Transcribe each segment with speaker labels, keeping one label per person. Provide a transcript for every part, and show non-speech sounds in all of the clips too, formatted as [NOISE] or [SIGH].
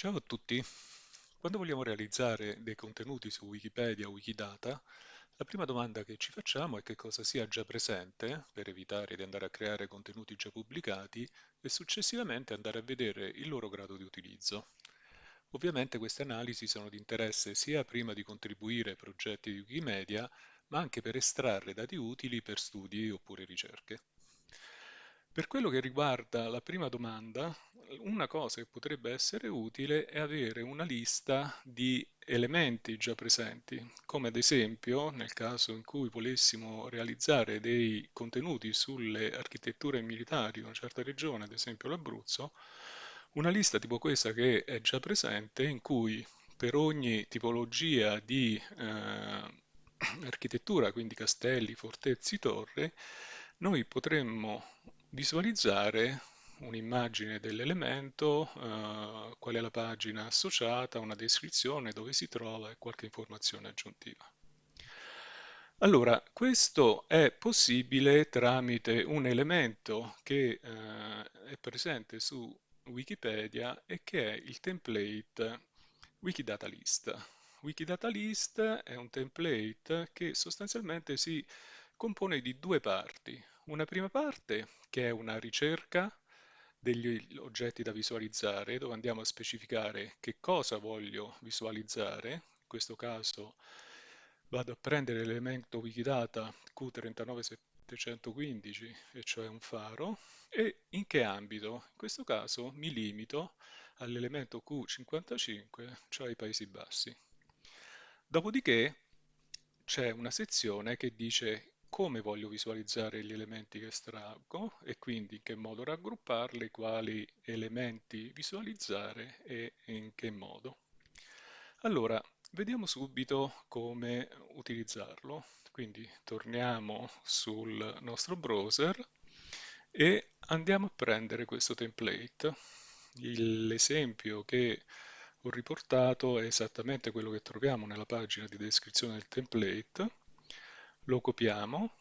Speaker 1: Ciao a tutti! Quando vogliamo realizzare dei contenuti su Wikipedia o Wikidata, la prima domanda che ci facciamo è che cosa sia già presente, per evitare di andare a creare contenuti già pubblicati, e successivamente andare a vedere il loro grado di utilizzo. Ovviamente queste analisi sono di interesse sia prima di contribuire ai progetti di Wikimedia, ma anche per estrarre dati utili per studi oppure ricerche. Per quello che riguarda la prima domanda, una cosa che potrebbe essere utile è avere una lista di elementi già presenti, come ad esempio nel caso in cui volessimo realizzare dei contenuti sulle architetture militari di una certa regione, ad esempio l'Abruzzo, una lista tipo questa che è già presente in cui per ogni tipologia di eh, [CLEARS THROAT] architettura, quindi castelli, fortezzi, torri, noi potremmo visualizzare un'immagine dell'elemento, eh, qual è la pagina associata, una descrizione, dove si trova e qualche informazione aggiuntiva. Allora, questo è possibile tramite un elemento che eh, è presente su Wikipedia e che è il template Wikidata List. Wikidata List è un template che sostanzialmente si compone di due parti. Una prima parte che è una ricerca degli oggetti da visualizzare, dove andiamo a specificare che cosa voglio visualizzare. In questo caso vado a prendere l'elemento Wikidata Q39715, e cioè un faro, e in che ambito? In questo caso mi limito all'elemento Q55, cioè i Paesi Bassi. Dopodiché c'è una sezione che dice come voglio visualizzare gli elementi che estraggo e quindi in che modo raggrupparli, quali elementi visualizzare e in che modo. Allora, vediamo subito come utilizzarlo. Quindi torniamo sul nostro browser e andiamo a prendere questo template. L'esempio che ho riportato è esattamente quello che troviamo nella pagina di descrizione del template lo copiamo,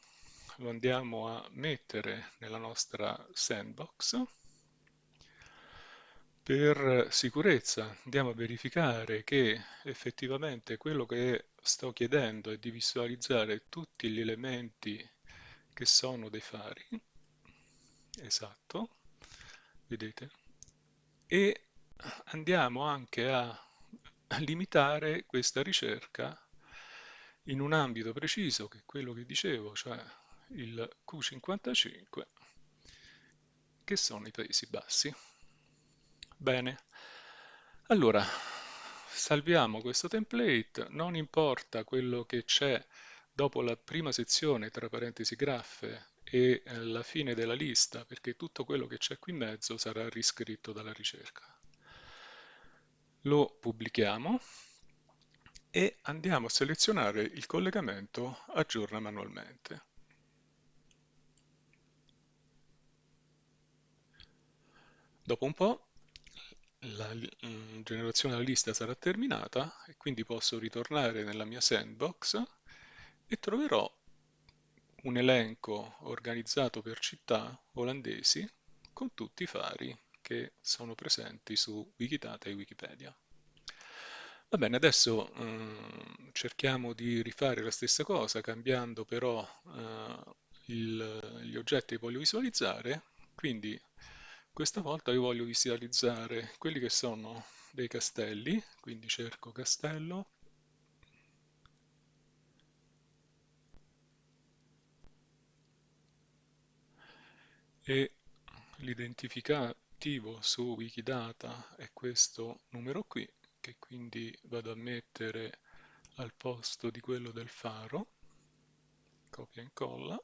Speaker 1: lo andiamo a mettere nella nostra sandbox. Per sicurezza andiamo a verificare che effettivamente quello che sto chiedendo è di visualizzare tutti gli elementi che sono dei fari. Esatto, vedete? E andiamo anche a limitare questa ricerca in un ambito preciso, che è quello che dicevo, cioè il Q55, che sono i Paesi Bassi. Bene, allora salviamo questo template, non importa quello che c'è dopo la prima sezione tra parentesi graffe e eh, la fine della lista, perché tutto quello che c'è qui in mezzo sarà riscritto dalla ricerca. Lo pubblichiamo e andiamo a selezionare il collegamento aggiorna manualmente. Dopo un po' la mm, generazione della lista sarà terminata e quindi posso ritornare nella mia sandbox e troverò un elenco organizzato per città olandesi con tutti i fari che sono presenti su Wikidata e Wikipedia. Va bene, adesso eh, cerchiamo di rifare la stessa cosa, cambiando però eh, il, gli oggetti che voglio visualizzare. Quindi questa volta io voglio visualizzare quelli che sono dei castelli, quindi cerco castello. E l'identificativo su Wikidata è questo numero qui che quindi vado a mettere al posto di quello del faro, copia e incolla,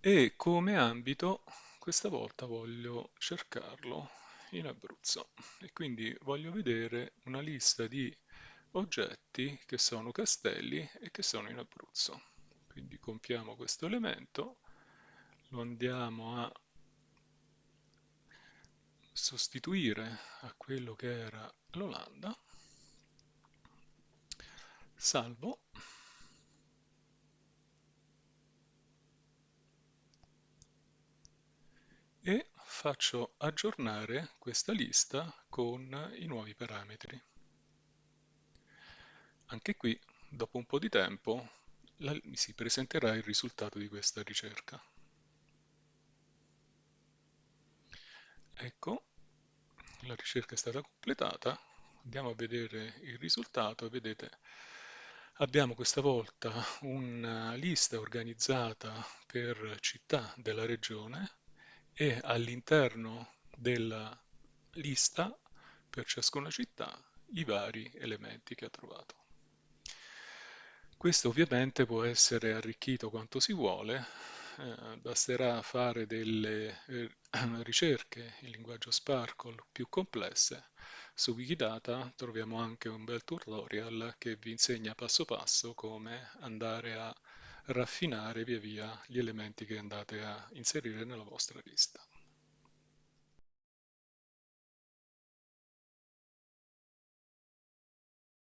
Speaker 1: e come ambito questa volta voglio cercarlo in Abruzzo e quindi voglio vedere una lista di oggetti che sono castelli e che sono in Abruzzo. Quindi compiamo questo elemento, lo andiamo a sostituire a quello che era l'Olanda, salvo e faccio aggiornare questa lista con i nuovi parametri. Anche qui, dopo un po' di tempo, la, si presenterà il risultato di questa ricerca. Ecco, la ricerca è stata completata, andiamo a vedere il risultato vedete abbiamo questa volta una lista organizzata per città della regione e all'interno della lista per ciascuna città i vari elementi che ha trovato. Questo ovviamente può essere arricchito quanto si vuole, eh, basterà fare delle eh, [CLEARS THROAT] ricerche in linguaggio Sparkle più complesse. Su Wikidata troviamo anche un bel tutorial che vi insegna passo passo come andare a raffinare via via gli elementi che andate a inserire nella vostra lista.